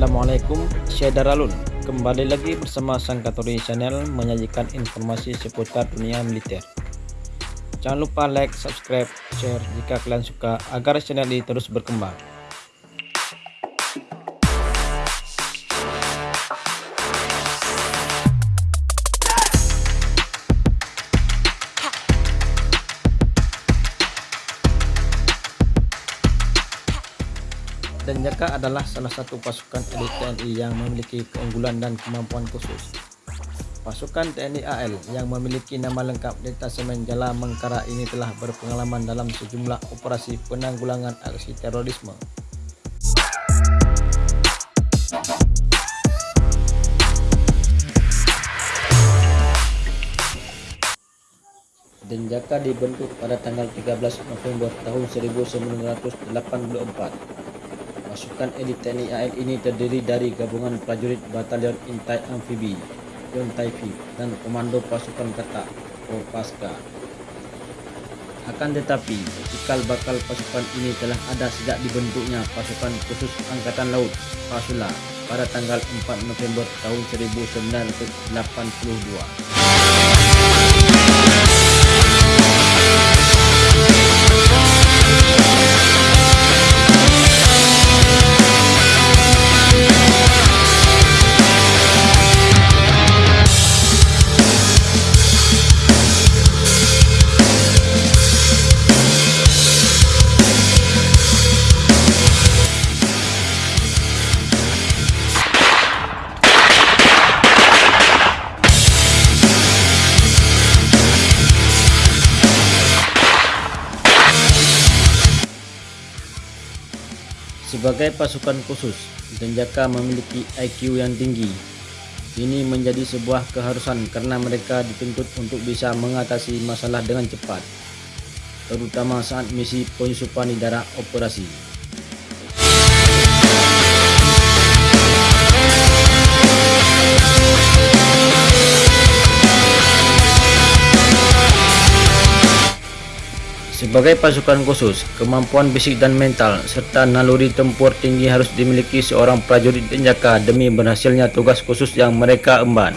Assalamualaikum, saya Daralun. Kembali lagi bersama Sangkatori Channel menyajikan informasi seputar dunia militer. Jangan lupa like, subscribe, share jika kalian suka agar channel ini terus berkembang. Denjaka adalah salah satu pasukan elit TNI yang memiliki keunggulan dan kemampuan khusus. Pasukan TNI AL yang memiliki nama lengkap Detasemen Jala Mengkara ini telah berpengalaman dalam sejumlah operasi penanggulangan aksi terorisme. Denjaka dibentuk pada tanggal 13 November tahun 1984 Pasukan elit TNI AL ini terdiri dari gabungan prajurit Batalion Intai Amfibi, Yontaifi dan Komando Pasukan Katak, Kopaska. Akan tetapi, cikal bakal pasukan ini telah ada sejak dibentuknya pasukan khusus Angkatan Laut, Pasula, pada tanggal 4 November tahun 1982. Sebagai pasukan khusus, Denjaka memiliki IQ yang tinggi. Ini menjadi sebuah keharusan karena mereka dituntut untuk bisa mengatasi masalah dengan cepat, terutama saat misi penyusupan di daerah operasi. Sebagai pasukan khusus, kemampuan fisik dan mental serta naluri tempur tinggi harus dimiliki seorang prajurit denjaka demi berhasilnya tugas khusus yang mereka emban.